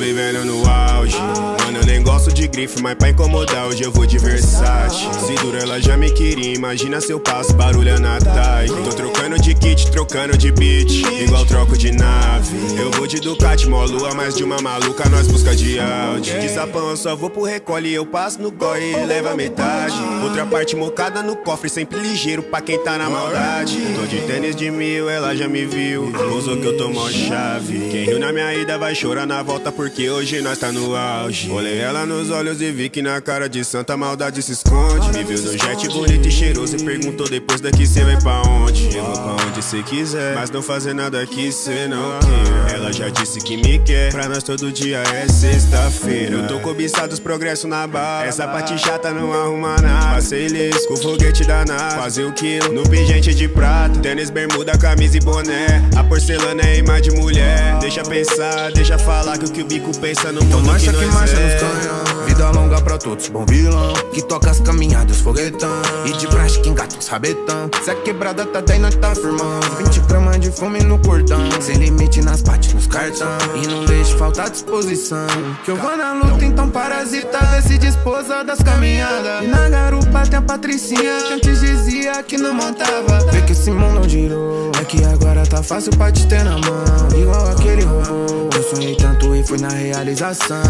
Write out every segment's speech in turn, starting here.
vivendo no auge. Mano, eu nem gosto de grife, mas pra incomodar hoje eu vou de Versace. Se dura ela já me queria, imagina se eu passo barulho na TAI Tô trocando de kit, trocando de beat, igual troco de nave. Eu vou de Ducati, mó lua, mais de uma maluca, nós busca de Audi. De sapão eu só vou pro recolhe, eu passo no goi e leva metade. Outra parte mocada no cofre, sempre ligeiro pra quem tá na maldade. Tô de tênis de mil, ela já me viu, usou que eu tô mó chave. Quem riu na minha ida vai chorar na volta porque hoje nós tá no auge. Olhei ela nos olhos e vi que na cara de santa maldade se esconde. Me viu no jet bonito e cheiroso e perguntou depois daqui cê vai pra onde? Eu vou pra onde cê quiser, mas não fazer nada que cê não queira Ela já disse que me quer, pra nós todo dia é sexta-feira. Eu tô cobiçado os progressos na bala. Essa parte chata não arruma nada. Passei liso com foguete danado. Fazer o quilo no pingente de prata. Tênis, bermuda, camisa e boné. A porcelana é imagem de mulher. Deixa pensar, deixa falar que o que o bico pensa no mundo marcha que que nós marcha é. Vida longa pra todos, bom vilão. Que toca as caminhadas, foguetão. E de praxe que engata os rabetão. Se a quebrada tá daí, nós tá firmando 20 gramas fome no cordão. Sem limite nas pates, nos cartão E não deixe faltar disposição. Que eu vou na luta, então parasita Vê se disposa das caminhadas. E na garupa tem a Patricinha Que antes dizia que não montava. Vê que esse mundo girou É que agora tá fácil pra te ter na mão. Igual aquele robô Eu sonhei tanto e fui na realização.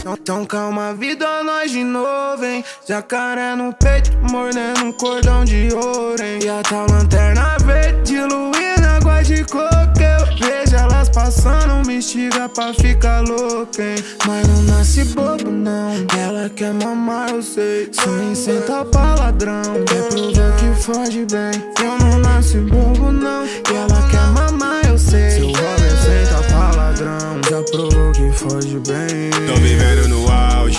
Então, então calma, vida, nós de novo, hein? Jacaré no peito, mordendo um cordão de ouro, hein? E a tal me estiga pra ficar louca, hein? Mas não nasce bobo, não. Ela quer mamar, eu sei. Sonho em sentar pra ladrão. Quer provar que foge bem. Eu não nasci bobo, não. Ela quer mamar, eu sei. Seu Robert senta pra ladrão. Já provou que foge bem. Tô vivendo no auge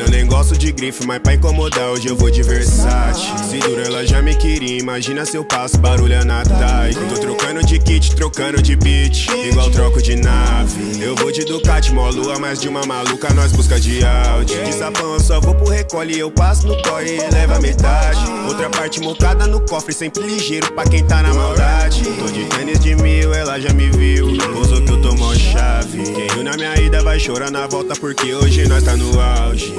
Mano, eu nem gosto de grife, mas pra incomodar hoje eu vou de Versace. Se dura ela já me queria, imagina se eu passo barulho na TAI Tô trocando de kit, trocando de beat, igual troco de nave. Eu vou de Ducati, mó lua, mais de uma maluca, nós busca de Audi. De sapão eu só vou pro recolhe, eu passo no corre e leva metade. Outra parte mocada no cofre, sempre ligeiro pra quem tá na maldade. Tô de tênis de mil, ela já me viu, usou que eu tô chorar na volta porque hoje nós tá no auge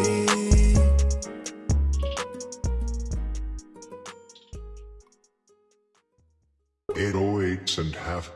Eight oh and half.